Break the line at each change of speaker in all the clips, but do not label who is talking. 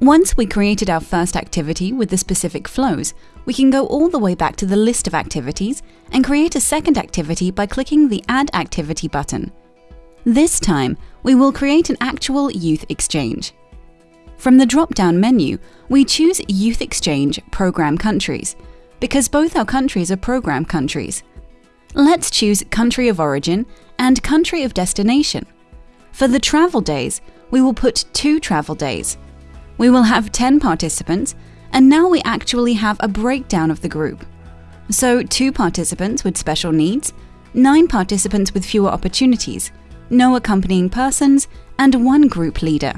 Once we created our first activity with the specific flows, we can go all the way back to the list of activities and create a second activity by clicking the Add Activity button. This time, we will create an actual youth exchange. From the drop-down menu, we choose Youth Exchange Program Countries, because both our countries are program countries. Let's choose Country of Origin and Country of Destination. For the travel days, we will put two travel days, we will have 10 participants, and now we actually have a breakdown of the group. So, two participants with special needs, nine participants with fewer opportunities, no accompanying persons, and one group leader.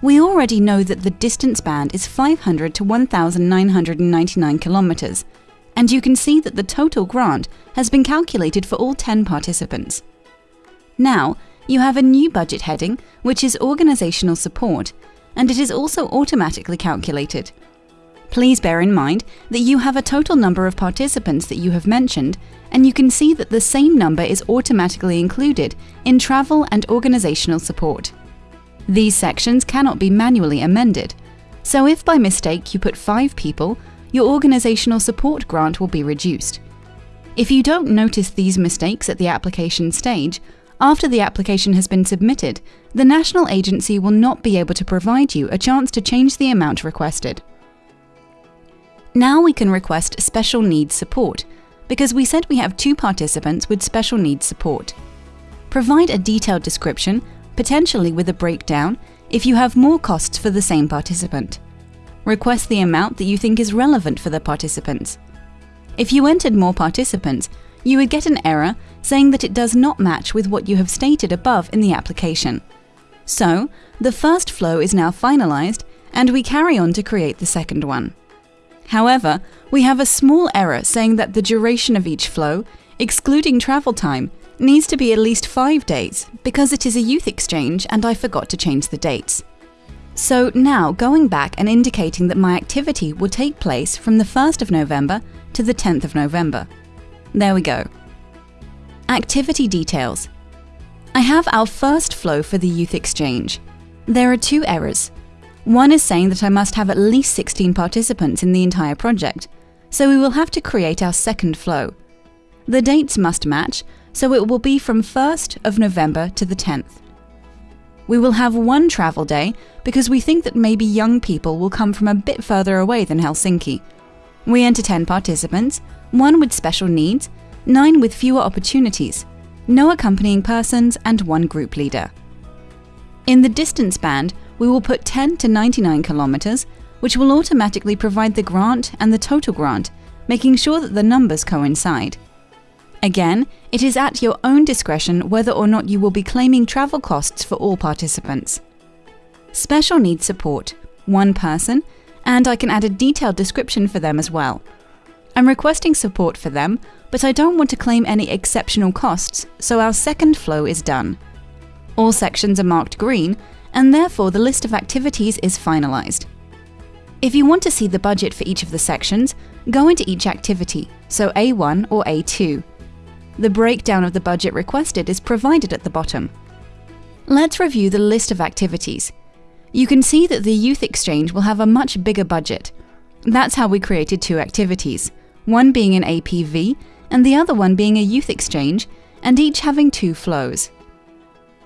We already know that the distance band is 500 to 1,999 kilometers, and you can see that the total grant has been calculated for all 10 participants. Now, you have a new budget heading, which is Organizational Support, and it is also automatically calculated. Please bear in mind that you have a total number of participants that you have mentioned, and you can see that the same number is automatically included in travel and organizational support. These sections cannot be manually amended, so if by mistake you put 5 people, your organizational support grant will be reduced. If you don't notice these mistakes at the application stage, after the application has been submitted, the national agency will not be able to provide you a chance to change the amount requested. Now we can request special needs support, because we said we have two participants with special needs support. Provide a detailed description, potentially with a breakdown, if you have more costs for the same participant. Request the amount that you think is relevant for the participants. If you entered more participants, you would get an error saying that it does not match with what you have stated above in the application. So, the first flow is now finalized and we carry on to create the second one. However, we have a small error saying that the duration of each flow, excluding travel time, needs to be at least 5 days because it is a youth exchange and I forgot to change the dates. So now going back and indicating that my activity will take place from the 1st of November to the 10th of November. There we go. Activity details. I have our first flow for the youth exchange. There are two errors. One is saying that I must have at least 16 participants in the entire project, so we will have to create our second flow. The dates must match, so it will be from 1st of November to the 10th. We will have one travel day because we think that maybe young people will come from a bit further away than Helsinki. We enter 10 participants, one with special needs, nine with fewer opportunities, no accompanying persons, and one group leader. In the distance band, we will put 10 to 99 kilometers, which will automatically provide the grant and the total grant, making sure that the numbers coincide. Again, it is at your own discretion whether or not you will be claiming travel costs for all participants. Special needs support, one person, and I can add a detailed description for them as well. I'm requesting support for them, but I don't want to claim any exceptional costs, so our second flow is done. All sections are marked green, and therefore the list of activities is finalized. If you want to see the budget for each of the sections, go into each activity, so A1 or A2. The breakdown of the budget requested is provided at the bottom. Let's review the list of activities. You can see that the Youth Exchange will have a much bigger budget. That's how we created two activities one being an APV and the other one being a youth exchange, and each having two flows.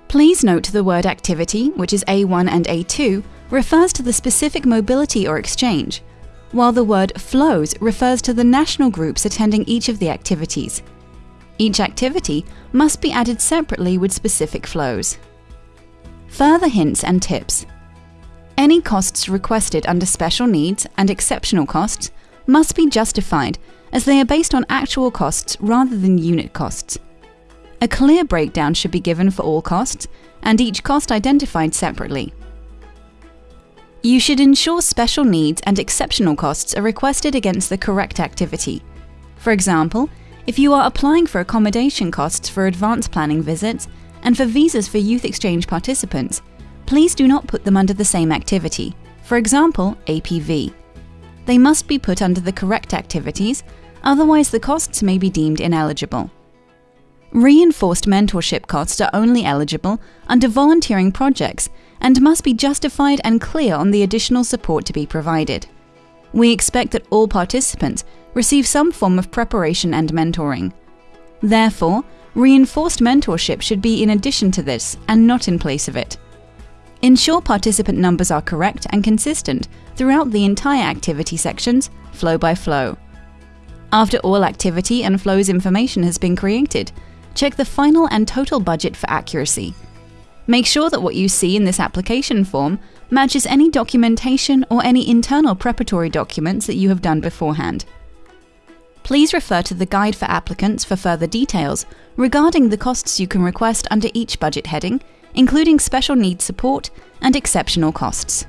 Please note the word activity, which is A1 and A2, refers to the specific mobility or exchange, while the word flows refers to the national groups attending each of the activities. Each activity must be added separately with specific flows. Further hints and tips. Any costs requested under special needs and exceptional costs must be justified as they are based on actual costs rather than unit costs. A clear breakdown should be given for all costs, and each cost identified separately. You should ensure special needs and exceptional costs are requested against the correct activity. For example, if you are applying for accommodation costs for advance planning visits and for visas for youth exchange participants, please do not put them under the same activity, for example, APV. They must be put under the correct activities, otherwise the costs may be deemed ineligible. Reinforced mentorship costs are only eligible under volunteering projects and must be justified and clear on the additional support to be provided. We expect that all participants receive some form of preparation and mentoring. Therefore, reinforced mentorship should be in addition to this and not in place of it. Ensure participant numbers are correct and consistent throughout the entire activity sections, flow by flow. After all activity and flows information has been created, check the final and total budget for accuracy. Make sure that what you see in this application form matches any documentation or any internal preparatory documents that you have done beforehand. Please refer to the Guide for Applicants for further details regarding the costs you can request under each budget heading, including special needs support and exceptional costs.